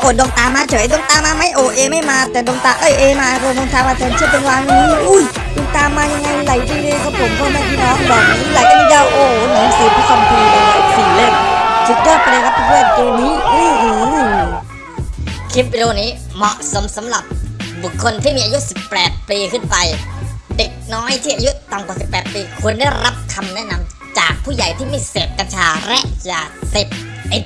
โอ้ดงตามาเฉยดงตามาไม่โอเอไม่มา แต่ดงตาเอ้ยเอมาดวงตามาแทนเชื่อเป็นวานวันนี้อุ้ยดงตามายังไงไหลไปเลยครับผมพ่อแม่พี่น้องดอกนี้ไหลกันยาวโอ้หนังสือพระคัมภีร์เลยสี่เล่มสุดยอดไปเลยครับเพื่อนเกมนี้อื้อคลิปวิดีโอนี้เหมาะสมสำหรับบุคคลที่มีอายุ 18 ปีขึ้นไป เด็กน้อยที่อายุต่ำกว่า 18 ปีควรได้รับคำแนะนำจากผู้ใหญ่ที่ไม่เสพกัญชาและยาเสพติด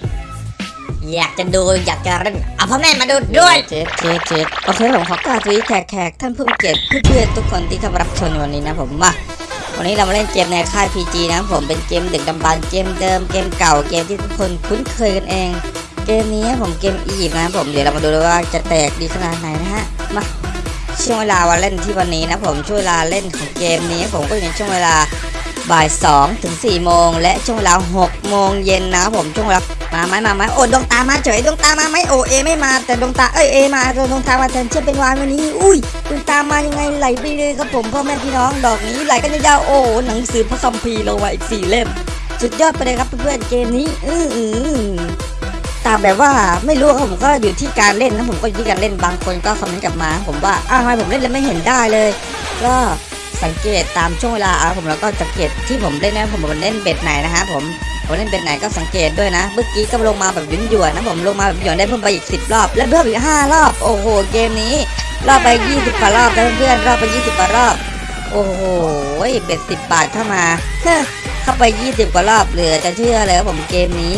อยากจะดูอยากจะเล่นเอาพ่อแม่มาดูด้วยเจ็ดเจ็ดเจ็ดโอเคผมขอกราบสวัสดีแขกแขกท่านผู้มีเกียรติเพื่อนๆทุกคนที่เข้ามารับชมในวันนี้นะผมมาวันนี้เรามาเล่นเกมในค่าย PG นะผมเป็นเกมดึกดำบรรเกมเดิมเกมเก่าเกมที่ทุกคนคุ้นเคยกันเอง เกมนี้ผมเกมอียิปต์นะผมเดี๋ยวเรามาดูด้วยว่าจะแตกดีขนาดไหนนะฮะมาช่วงเวลาวันเล่นที่วันนี้นะผมช่วงเวลาเล่นของเกมนี้ผมก็อยู่ในช่วงเวลา บ่าย2ถึง4โมงและช่วงเวลา6โมงเย็นนะผมช่วงเวลามาไหมมาไหมโอ้ดวงตามาเฉยดวงตามาไหมโอเอไม่มาแต่ดวงตาเอ้ยเอมาดวงตามาแทนเชื่อเป็นวานวันนี้อุ้ยดวงตามายังไงไหลไปเลยครับผมพ่อแม่พี่น้องดอกนี้ไหลกันยาวโอ้หนังสือพระคัมภีร์ลงมาอีกสี่เล่มสุดยอดไปเลยครับเพื่อนๆเกมนี้อื้อหือตามแบบว่าไม่รู้ครับผมก็อยู่ที่การเล่นนะผมก็อยู่ที่การเล่นบางคนก็คอมเมนต์กลับมา ผมว่าอ้าวทำไมผมเล่นแล้วไม่เห็นได้เลย ก็ สังเกตตามช่วงเวลาอะผมแล้วก็สังเกตที่ผมเล่นนะผมผมเล่นเบ็ดไหนนะฮะผมผมเล่นเบ็ดไหนก็สังเกตด้วยนะ เมื่อกี้ก็ลงมาแบบหยุ่นหยวนนะผมลงมาแบบหยวนได้เพิ่มไปอีก 10 รอบ และเพิ่มอีก 5 รอบ โอ้โห เกมนี้ รอบไป 20กว่ารอบเพื่อนรอบไป 20กว่ารอบ โอ้โห เบ็ด10 บาทเข้ามา เข้าไป 20 กว่ารอบเหลือจะเชื่อเลยว่าผมเกมนี้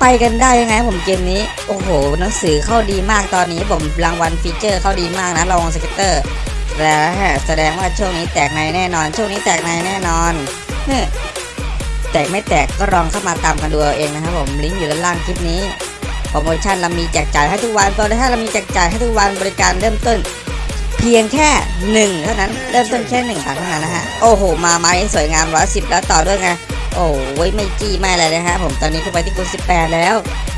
ไปกันได้ยังไงผมเกมนี้ โอ้โห หนังสือเข้าดีมากตอนนี้ผมรางวัลฟีเจอร์เข้าดีมากนะรางสเก็ตเตอร์ แล้วแสดงว่าช่วงนี้แตกในแน่นอน ช่วงนี้แตกในแน่นอนเฮ้แตกไม่แตกก็ลองเข้ามาตามกันดูเอาเองนะครับผมลิงก์อยู่ด้านล่างคลิปนี้โปรโมชั่นเรามีแจกจ่ายให้ทุกวันตอนนี้ถ้าเรามีแจกจ่ายให้ทุกวันบริการเริ่มต้น เพียงแค่หนึ่งเท่านั้นเริ่มต้นแค่หนึ่งบาทเท่านั้นนะฮะโอ้โหมาไม้สวยงามร้อยสิบแล้วต่อด้วยไง โอ้ยไม่จี้ไม่อะไรเลยฮะผมตอนนี้เข้าไปที่คูณ18 แล้ว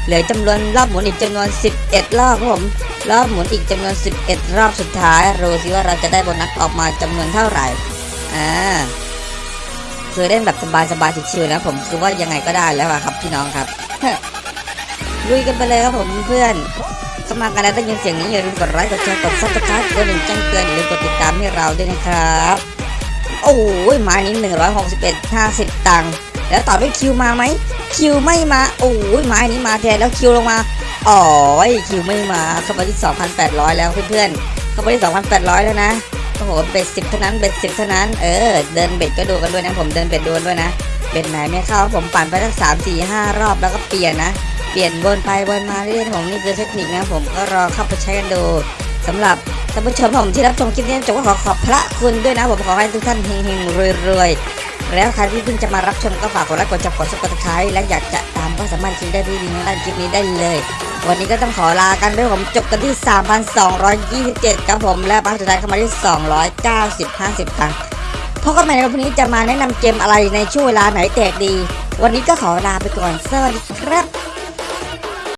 เหลือจำนวนรอบหมุนอีกจำนวน 11 รอบครับผมรอบหมุนอีกจำนวน 11 รอบสุดท้ายรู้สิว่าเราจะได้โบนัสออกมาจำนวนเท่าไหร่อ่าคือเล่นแบบสบายๆชิวๆนะผมคือว่ายังไงก็ได้แล้วครับพี่น้องครับลุยกันไปเลยครับผมเพื่อนเข้ามากันแล้วได้ยินเสียงนี้อย่าลืมกดไลค์กดแชร์กด subscribe กดหนึ่งแจ้งเตือนอย่าลืมกดติดตามให้เราด้วยนะครับ โอ้ยม้นี้161 50ตังค์ แล้วต่อด้วยคิวมาไหมคิวไม่มาโอ้ยไม้นี้มาแทนแล้วคิวลงมาอ๋อคิวไม่มาเข้าไปที่ 2,800 แล้วเพื่อนๆเข้าไปที่ 2,800 แล้วนะโอ้โหเบ็ดสิบเท่านั้นเบ็ดสิบเท่านั้นเออเดินเบ็ดก็ดูกันด้วยนะผมเดินเบ็ดดูด้วยนะเบ็ดไหนไม่เข้าผมปั่นไปทั้งสามสี่ห้ารอบแล้วก็เปลี่ยนนะเปลี่ยนวนไปวนมาเรื่อยๆผมนี่คือเทคนิคนะผมก็รอเข้าไปใช้กันดูสำหรับท่านผู้ชมผมที่รับชมคลิปนี้จงขอขอบพระคุณด้วยนะผมขอให้ทุกท่านเฮงๆรวยๆ แล้วใครที่เพิ่งจะมารับชมก็ฝากกดไลค์กดจับกดซับกดไครต์และอยากจะตามก็สามารถคลิกได้ที่ลิงก์ด้านคลิปนี้ได้เลย วันนี้ก็ต้องขอลากันด้วยผมจบกันที่ 3,227ครับผมและบ้านสุดท้ายเข้ามาที่ 290 50ตังค์พบกันใหม่ในวันพรุ่งนี้จะมาแนะนำเกมอะไรในช่วงเวลาไหนแตกดี วันนี้ก็ขอลาไปก่อนสวัสดีครับ